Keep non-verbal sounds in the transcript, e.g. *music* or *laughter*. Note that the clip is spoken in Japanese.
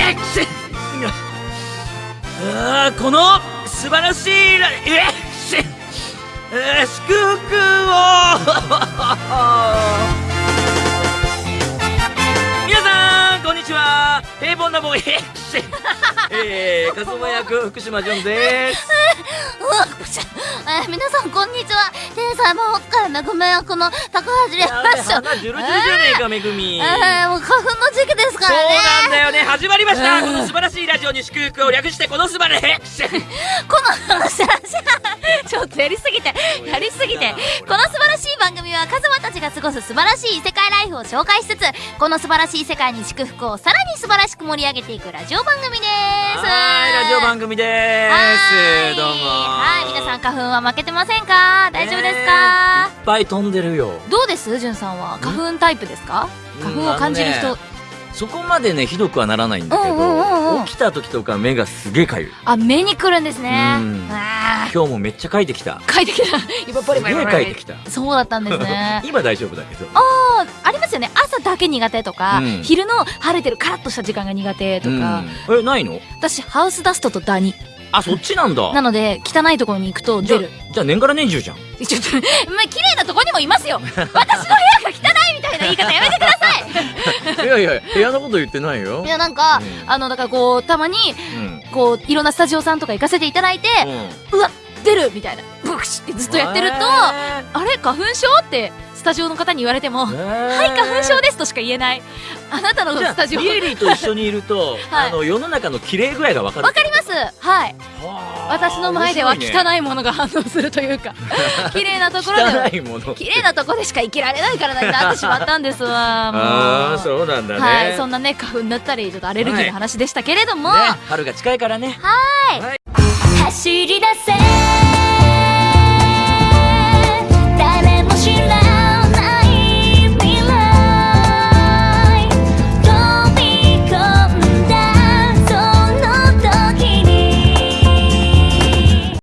えっあーこの素晴らしいラえ祝福を! *laughs* 皆さんこんにちは。平凡なボーイ。えー、カズマ役福島ジョンです *laughs* えー皆さんこんにちは。天才魔法使いめぐめ役の高橋レやべッショ鼻ジュルジュルじゃねえかめぐみ。えー、もう花粉の時期ですかそうらねなんだよね。始まりました。この素晴らしいラジオに祝福を略してこの素晴らしいこの話ちょっとやりすぎてやりすぎて。この素晴らしい番組はカズマたちが過ごす素晴らしい異世界ライフを紹介しつつこの素晴らしい世界に祝福をさらに素晴らしく盛り上げていくラジオ番組です番組ではすどうも。はい。皆さん花粉は負けてませんか？大丈夫ですか、いっぱい飛んでるよ。どうです？じゅんさんは？花粉タイプですか？花粉を感じる人、ねそこまでねひどくはならないんだけうんうんうんうん。ど起きた時とか目がすげえかゆい。あ目に来るんですね。今日もめっちゃかいてきた。ー書いてきた。*laughs* 今ポリポリポリすげえ書いてきた。そうだったんですね。*laughs* 今大丈夫だけど。あーあだけ苦手とか、うん。昼の晴れてるカラッとした時間が苦手とか、うん。えないの？私ハウスダストとダニ。あそっちなんだ。なので汚いところに行くと出る。じゃあ年がら年中じゃん。ちょっとまあ綺麗なとこにもいますよ。私の部屋が汚いみたいな言い方やめてください。*laughs* いやいや部屋のこと言ってないよ。いやなんか、うん。あのだからこうたまにうん。こういろんなスタジオさんとか行かせていただいて、うん。うわ出るみたいなブクシってずっとやってると、へあれ花粉症ってスタジオの方に言われても、ーはい花粉症ですとしか言えない。あなたのスタジオ。リエリーと一緒にいると、*laughs* はい。あの世の中の綺麗具合がわかるわかります。はい。はあ私の前では汚いものが反応するというか *laughs* 綺麗なところでは汚いもの。綺麗なところでしか生きられない体になってしまったんですわああそうなんだね、はいそんなね花粉だったりちょっとアレルギーの話でしたけれども、ね春が近いからね。走り出せ